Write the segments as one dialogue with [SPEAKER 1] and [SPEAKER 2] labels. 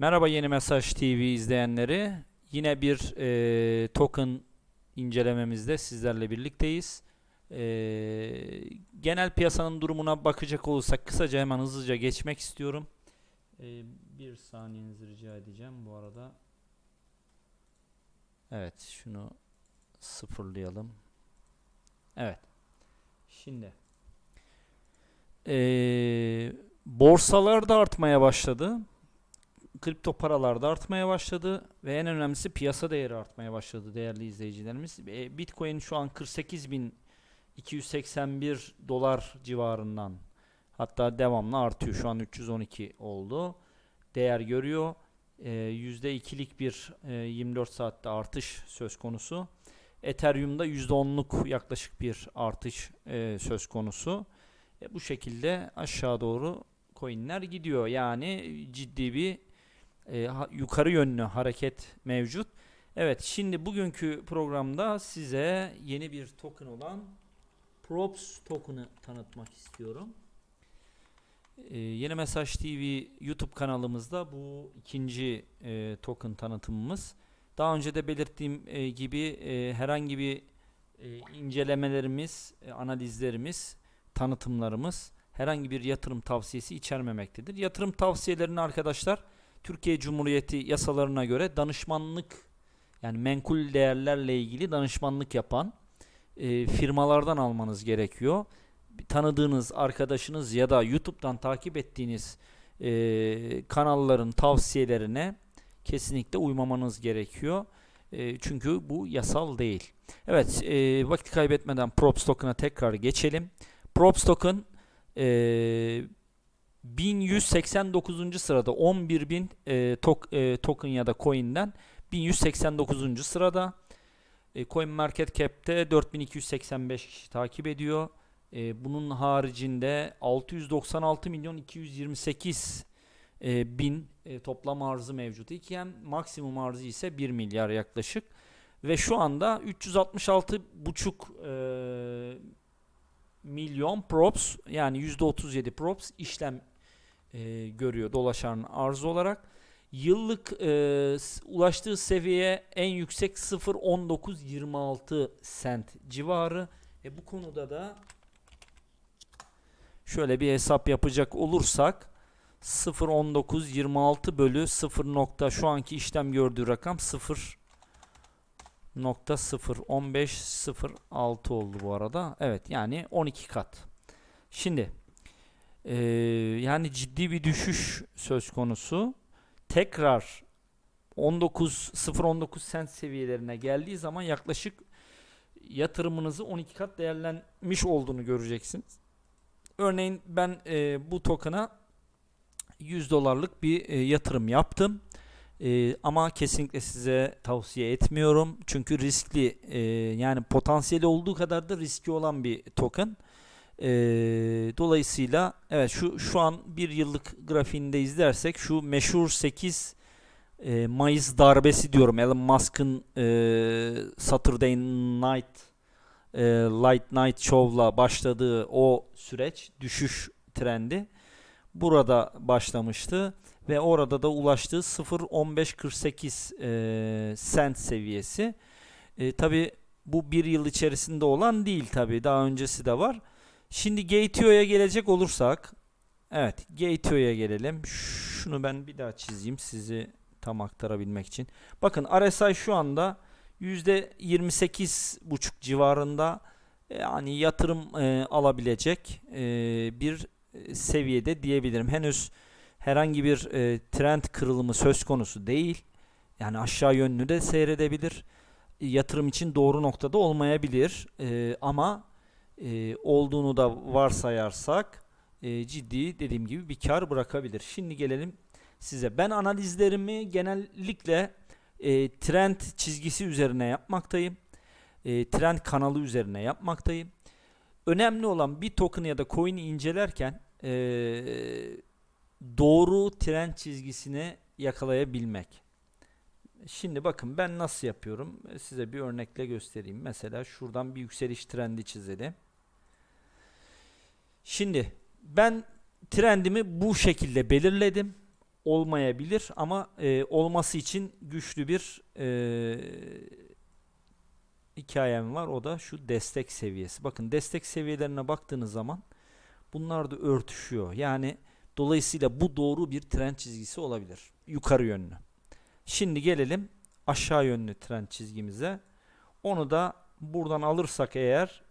[SPEAKER 1] Merhaba Yeni Mesaj TV izleyenleri. Yine bir e, token incelememizde sizlerle birlikteyiz. E, genel piyasanın durumuna bakacak olursak kısaca hemen hızlıca geçmek istiyorum. E, bir saniyenizi rica edeceğim bu arada. Evet şunu sıfırlayalım. Evet. Şimdi e, borsalar da artmaya başladı kripto paralar da artmaya başladı ve en önemlisi piyasa değeri artmaya başladı değerli izleyicilerimiz. E, Bitcoin şu an 48.281 dolar civarından hatta devamlı artıyor. Şu an 312 oldu. Değer görüyor. E, %2'lik bir e, 24 saatte artış söz konusu. Ethereum'da %10'luk yaklaşık bir artış e, söz konusu. E, bu şekilde aşağı doğru coinler gidiyor. Yani ciddi bir e, yukarı yönlü hareket mevcut. Evet şimdi bugünkü programda size yeni bir token olan Props token'ı tanıtmak istiyorum. E, yeni Mesaj TV YouTube kanalımızda bu ikinci e, token tanıtımımız. Daha önce de belirttiğim e, gibi e, herhangi bir e, incelemelerimiz, e, analizlerimiz, tanıtımlarımız herhangi bir yatırım tavsiyesi içermemektedir. Yatırım tavsiyelerini arkadaşlar Türkiye Cumhuriyeti yasalarına göre danışmanlık yani menkul değerlerle ilgili danışmanlık yapan e, firmalardan almanız gerekiyor. Tanıdığınız arkadaşınız ya da YouTube'dan takip ettiğiniz e, kanalların tavsiyelerine kesinlikle uymamanız gerekiyor. E, çünkü bu yasal değil. Evet, e, vakit kaybetmeden Props Token'a tekrar geçelim. Props Token e, 1189. sırada 11.000 e, tok, e, token ya da coin'den 1189. sırada. E, Coin Market Cap'te 4285 kişi takip ediyor. E, bunun haricinde 696 milyon 228 e, bin e, toplam arzı mevcut iken maksimum arzı ise 1 milyar yaklaşık. Ve şu anda 366 buçuk e, milyon props yani %37 props işlem e, görüyor dolaşan arz olarak. Yıllık e, ulaştığı seviyeye en yüksek 0.1926 sent civarı. E, bu konuda da şöyle bir hesap yapacak olursak 0.1926 bölü 0. Nokta, şu anki işlem gördüğü rakam 0 nokta 0 oldu bu arada. Evet yani 12 kat. Şimdi ee, yani ciddi bir düşüş söz konusu. Tekrar 19 0.19 sent seviyelerine geldiği zaman yaklaşık yatırımınızı 12 kat değerlenmiş olduğunu göreceksiniz. Örneğin ben e, bu token'a 100 dolarlık bir e, yatırım yaptım. E, ama kesinlikle size tavsiye etmiyorum. Çünkü riskli e, yani potansiyeli olduğu kadar da riski olan bir token. E, dolayısıyla evet şu şu an bir yıllık grafiğinde izlersek şu meşhur 8 e, Mayıs darbesi diyorum Elon Musk'ın e, Saturday Night e, Light Night Show'la başladığı o süreç düşüş trendi burada başlamıştı ve orada da ulaştığı 0.1548 e, cent seviyesi. E, tabi bu bir yıl içerisinde olan değil tabi daha öncesi de var. Şimdi Gateo'ya gelecek olursak evet Gateo'ya gelelim. Şunu ben bir daha çizeyim sizi tam aktarabilmek için. Bakın RSI şu anda %28,5 civarında yani yatırım e, alabilecek e, bir seviyede diyebilirim. Henüz herhangi bir e, trend kırılımı söz konusu değil. Yani aşağı yönlü de seyredebilir. Yatırım için doğru noktada olmayabilir. E, ama e, olduğunu da varsayarsak e, ciddi dediğim gibi bir kar bırakabilir. Şimdi gelelim size. Ben analizlerimi genellikle e, trend çizgisi üzerine yapmaktayım. E, trend kanalı üzerine yapmaktayım. Önemli olan bir token ya da coin'i incelerken e, doğru trend çizgisini yakalayabilmek. Şimdi bakın ben nasıl yapıyorum? Size bir örnekle göstereyim. Mesela şuradan bir yükseliş trendi çizelim. Şimdi ben trendimi bu şekilde belirledim. olmayabilir ama e, olması için güçlü bir e, hikayem var. O da şu destek seviyesi. Bakın destek seviyelerine baktığınız zaman bunlar da örtüşüyor. Yani dolayısıyla bu doğru bir trend çizgisi olabilir. Yukarı yönlü. Şimdi gelelim aşağı yönlü trend çizgimize. Onu da buradan alırsak eğer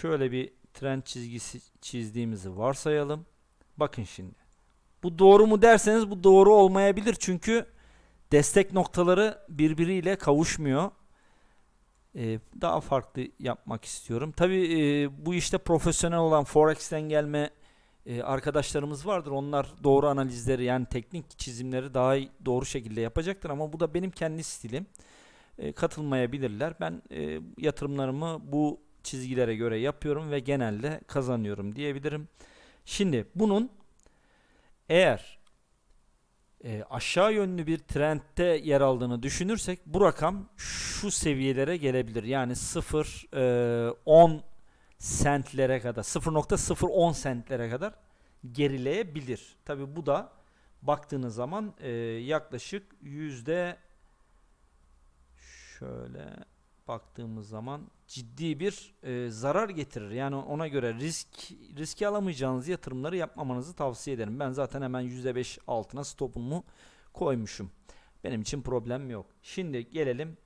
[SPEAKER 1] şöyle bir trend çizgisi çizdiğimizi varsayalım. Bakın şimdi. Bu doğru mu derseniz bu doğru olmayabilir. Çünkü destek noktaları birbiriyle kavuşmuyor. Ee, daha farklı yapmak istiyorum. Tabii e, bu işte profesyonel olan Forex'ten gelme e, arkadaşlarımız vardır. Onlar doğru analizleri yani teknik çizimleri daha doğru şekilde yapacaktır ama bu da benim kendi stilim. E, katılmayabilirler. Ben e, yatırımlarımı bu çizgilere göre yapıyorum ve genelde kazanıyorum diyebilirim. Şimdi bunun eğer e, aşağı yönlü bir trendte yer aldığını düşünürsek bu rakam şu seviyelere gelebilir. Yani 0 e, 10 sentlere kadar 0.010 sentlere kadar gerileyebilir. Tabi bu da baktığınız zaman e, yaklaşık yüzde şöyle baktığımız zaman ciddi bir e, zarar getirir. Yani ona göre risk riski alamayacağınız yatırımları yapmamanızı tavsiye ederim. Ben zaten hemen %5 altına stopumu koymuşum. Benim için problem yok. Şimdi gelelim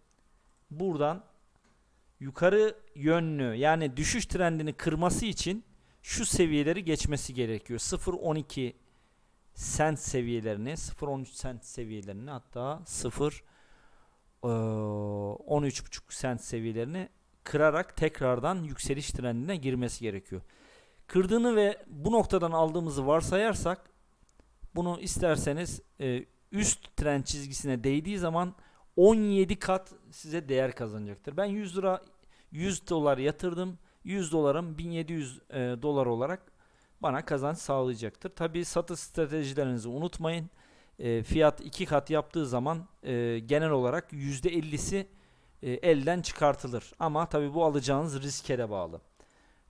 [SPEAKER 1] buradan yukarı yönlü yani düşüş trendini kırması için şu seviyeleri geçmesi gerekiyor. 0.12 sent seviyelerini, 0.13 sent seviyelerini hatta 0 eee, 13.5 sent seviyelerini kırarak tekrardan yükseliş trendine girmesi gerekiyor. Kırdığını ve bu noktadan aldığımızı varsayarsak bunu isterseniz üst trend çizgisine değdiği zaman 17 kat size değer kazanacaktır. Ben 100 lira 100 dolar yatırdım. 100 dolarım 1700 e, dolar olarak bana kazanç sağlayacaktır. Tabi satış stratejilerinizi unutmayın. E, fiyat iki kat yaptığı zaman e, genel olarak %50'si e, elden çıkartılır. Ama tabi bu alacağınız riske de bağlı.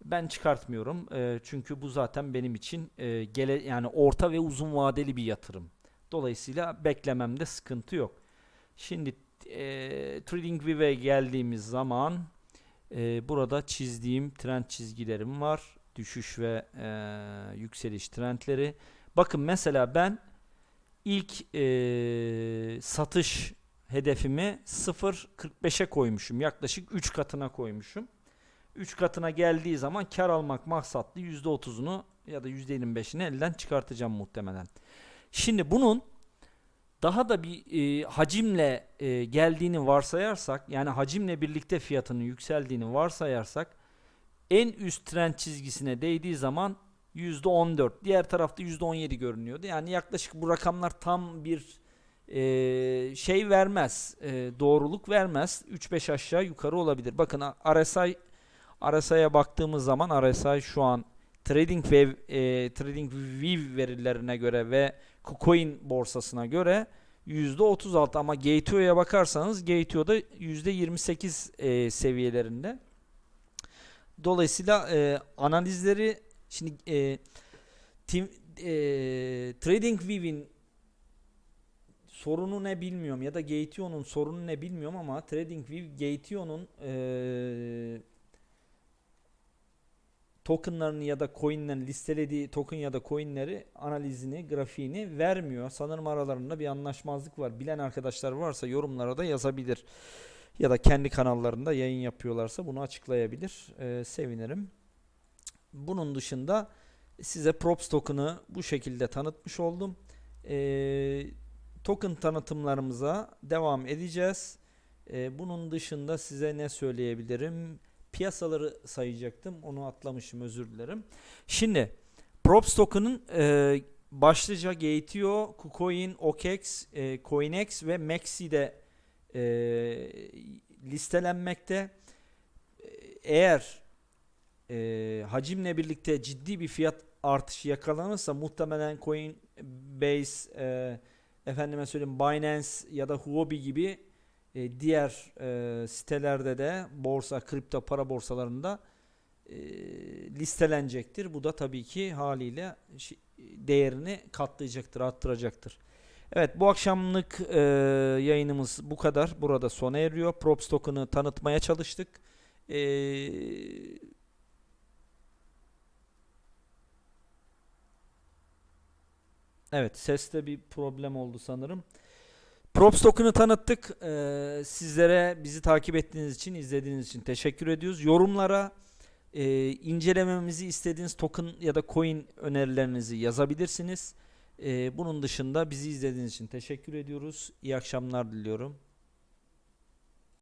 [SPEAKER 1] Ben çıkartmıyorum e, çünkü bu zaten benim için e, gele yani orta ve uzun vadeli bir yatırım. Dolayısıyla beklememde sıkıntı yok. Şimdi e, TradingView'e geldiğimiz zaman e, burada çizdiğim trend çizgilerim var. Düşüş ve e, yükseliş trendleri. Bakın mesela ben ilk e, satış hedefimi 0.45'e koymuşum. Yaklaşık 3 katına koymuşum. 3 katına geldiği zaman kar almak maksatlı %30'unu ya da %25'ini elden çıkartacağım muhtemelen. Şimdi bunun daha da bir e, hacimle e, geldiğini varsayarsak yani hacimle birlikte fiyatının yükseldiğini varsayarsak en üst trend çizgisine değdiği zaman %14 diğer tarafta %17 görünüyordu. Yani yaklaşık bu rakamlar tam bir e, şey vermez e, doğruluk vermez 3-5 aşağı yukarı olabilir. Bakın RSI RSI'ye baktığımız zaman RSI şu an Trading ve e, Trading View verilerine göre ve KuCoin borsasına göre %36 ama Gateo'ya bakarsanız Gateo'da %28 e, seviyelerinde. Dolayısıyla e, analizleri şimdi e, tim, e, TradingView'in sorunu ne bilmiyorum ya da Gateo'nun sorunu ne bilmiyorum ama TradingView Gateo'nun e, tokenlarını ya da coinlerini listelediği token ya da coinleri analizini, grafiğini vermiyor. Sanırım aralarında bir anlaşmazlık var. Bilen arkadaşlar varsa yorumlara da yazabilir. Ya da kendi kanallarında yayın yapıyorlarsa bunu açıklayabilir. Ee, sevinirim. Bunun dışında size Props token'ı bu şekilde tanıtmış oldum. Ee, token tanıtımlarımıza devam edeceğiz. Ee, bunun dışında size ne söyleyebilirim? piyasaları sayacaktım. Onu atlamışım özür dilerim. Şimdi Props token'ın e, başlıca Gateo, KuCoin, OKEx, e, CoinEx ve Maxi'de e, listelenmekte. E, Eğer e, hacimle birlikte ciddi bir fiyat artışı yakalanırsa muhtemelen Coinbase, e, efendime söyleyeyim Binance ya da Huobi gibi e, diğer e, sitelerde de borsa, kripto para borsalarında e, listelenecektir. Bu da tabii ki haliyle değerini katlayacaktır, arttıracaktır. Evet bu akşamlık e, yayınımız bu kadar. Burada sona eriyor. Props token'ı tanıtmaya çalıştık. E, evet seste bir problem oldu sanırım. Props token'ı tanıttık. E, sizlere bizi takip ettiğiniz için, izlediğiniz için teşekkür ediyoruz. Yorumlara e, incelememizi istediğiniz token ya da coin önerilerinizi yazabilirsiniz. E, bunun dışında bizi izlediğiniz için teşekkür ediyoruz. İyi akşamlar diliyorum.